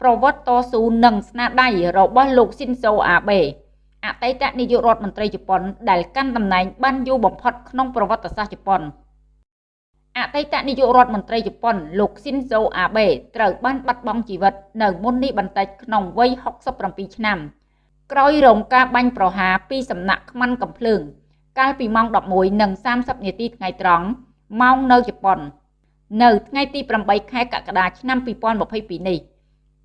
ប្រវត្តិតស៊ូនិងស្នាដៃរបស់លោកស៊ីនសូអាបេអតីតនាយករដ្ឋមន្ត្រីជប៉ុនដែលកាន់តំណែងបានយូរបំផុតក្នុងប្រវត្តិសាស្ត្រជប៉ុនអតីតនាយករដ្ឋមន្ត្រីជប៉ុនលោកស៊ីនសូអាបេត្រូវបានបាត់បង់ជីវិតនៅមុននេះបន្តិចក្នុងវ័យ67ឆ្នាំ ក្រោយរងការបាញ់ប្រហារពីសំណាក់ខ្មាន់កំភ្លើង កាលពីម៉ោង11:30នាទីថ្ងៃត្រង់ម៉ោងនៅជប៉ុន នៅថ្ងៃទី8ខែកក្កដាឆ្នាំ2022នេះ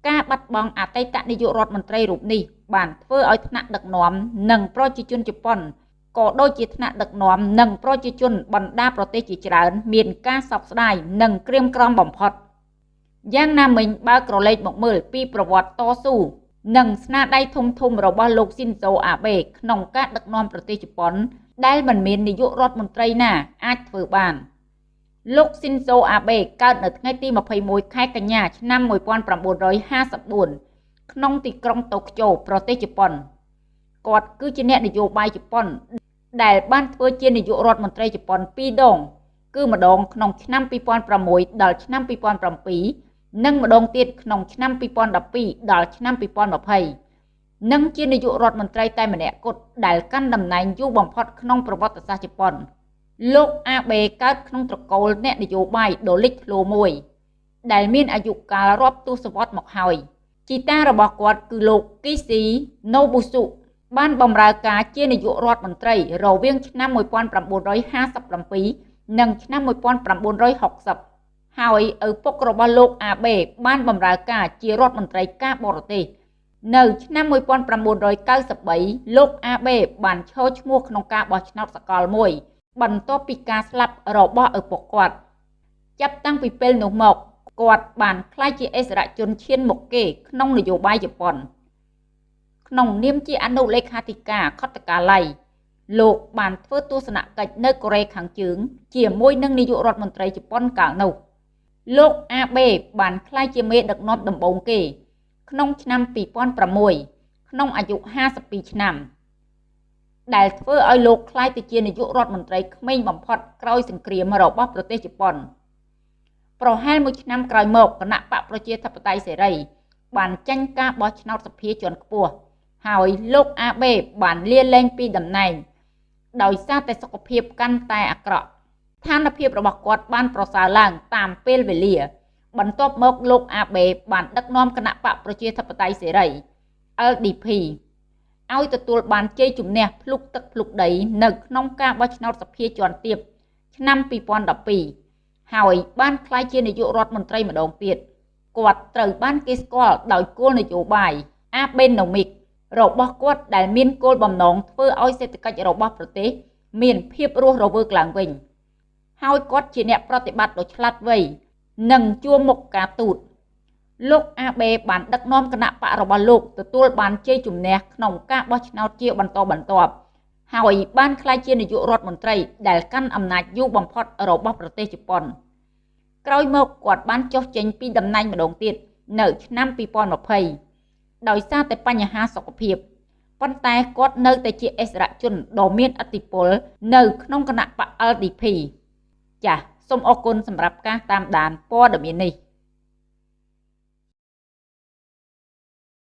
ការបាត់បង់អតីតនាយករដ្ឋមន្ត្រីរូបនេះបានធ្វើឲ្យថ្នាក់ដឹកនាំនិងប្រជាជនជប៉ុនក៏ដូចជាថ្នាក់ដឹកនាំនិងប្រជាជនបណ្ដាប្រទេសជាច្រើនមានការសោកស្ដាយនិងក្រៀមក្រំបំផុតយ៉ាងណាមិញបើក្រឡេកមកមើលពីប្រវត្តិតស៊ូនិងស្នាដៃធំធំរបស់លោកស៊ីនសូអាបេក្នុងការដឹកនាំប្រទេសជប៉ុនដែលមិនមាននាយករដ្ឋមន្ត្រីណាអាចធ្វើបាន។ លោកស៊ីនសូអាបេកើតនៅថ្ងៃទី21ខែកញ្ញាឆ្នាំ1954ក្នុងទីក្រុងតូក្យូប្រទេសជប៉ុនគាត់គឺជាអ្នកនយោបាយជប៉ុន ដែលបានធ្វើជានាយករដ្ឋមន្ត្រីជប៉ុន2ដង គឺម្ដងក្នុងឆ្នាំ2006ដល់ឆ្នាំ2007និងម្ដងទៀតក្នុងឆ្នាំ2012ដល់ឆ្នាំ2020និងជានាយករដ្ឋមន្ត្រីតែម្នាក់គត់ដែលកាន់តំណែងយូរបំផុតក្នុងប្រវត្តិសាស្ត្រជប៉ុន។ លោកអាបេកើតក្នុងត្រកូលអ្នកនយោបាយដ៏លេចធ្លោមួយ ដែលមានអាយុកាលរាប់ទសវត្សរ៍មកហើយជីតារបស់គាត់គឺលោកគីស៊ីណូប៊ូស៊ុបានបម្រើការជានាយករដ្ឋមន្ត្រីរវាងឆ្នាំ1957និងឆ្នាំ1960ហើយឪពុករបស់លោកអាបេបានបម្រើការជារដ្ឋមន្ត្រីការបរទេសនៅឆ្នាំ1993លោកអាបេបានឈរឈ្មោះក្នុងការបោះឆ្នោតសកលមួយ បន្ទាប់ពីការស្លាប់របស់ឪពុកគាត់ ចាប់តាំងពីពេលនោះមកគាត់បានក្លាយជាអិសរាជជនឈានមុខគេក្នុងនយោបាយជប៉ុន ក្នុងនាមជាអនុលេខាធិការខុទ្ទកាល័យលោកបានធ្វើទស្សនកិច្ចនៅកូរ៉េខាងជើង ជាមួយនឹងនាយករដ្ឋមន្ត្រីជប៉ុនកាលនោះលោកអាបេបានក្លាយជាមេដឹកនាំដំបូងគេ ក្នុងឆ្នាំ2006ក្នុងអាយុ52ឆ្នាំ ដែលធ្វើឲ្យលោកក្លាយទៅជានាយករដ្ឋមន្ត្រីក្មេងបំផុតក្រោយសង្គ្រាមរបស់ប្រទេសជប៉ុនប្រហែលមួយឆ្នាំក្រោយមកគណៈបកប្រជាធិបតេយ្យសេរី បានចេញការបោះឆ្នោតសភាជាន់ខ្ពស់ហើយលោកអាបេបានលាលែងពីតំណែង ដោយសារតែសុខភាពកាន់តែអាក្រក់ស្ថានភាពរបស់គាត់បានប្រសើរឡើងតាមពេលវេលា បន្ទាប់មកលោកអាបេបានដឹកនាំគណៈបកប្រជាធិបតេយ្យសេរី LDP ឲ្យទទួលបានជ័យជំនះភ្លុកទឹកភ្លុកដី នៅក្នុងការបោះឆ្នោតសភាជាន់ទាបឆ្នាំ2012ហើយបានក្លាយជានាយករដ្ឋមន្ត្រីម្ដងទៀតគាត់ត្រូវបានគេស្គាល់ដោយគោលនយោបាយអាបេណូមីករបស់គាត់ដែលមានគោលបំណងធ្វើឲ្យសេដ្ឋកិច្ចរបស់ប្រទេស មានភាពរស់រវើកឡើងវិញ ហើយគាត់ជាអ្នកប្រតិបត្តិដ៏ឆ្លាតវៃនិងជួមុខការទូត លោកអាបេបានដឹកនាំគណៈបករបស់លោកទទួលបានជ័យជំនះក្នុងការបោះឆ្នោតជាបន្តបន្ទាប់ហើយបានក្លាយជានាយករដ្ឋមន្ត្រី ដែលកាន់អំណាចយូរបំផុតរបស់ប្រទេសជប៉ុនក្រោយមកគាត់បានចុះចេញពីតំណែងម្ដងទៀតនៅឆ្នាំ2020ដោយសារតែបញ្ហាសុខភាពប៉ុន្តែគាត់នៅតែជាអិសរាជជនដ៏មានឥទ្ធិពលនៅក្នុងគណៈបក LDP ចាសសូមអរគុណសម្រាប់ការតាមដានព័ត៌មាននេះ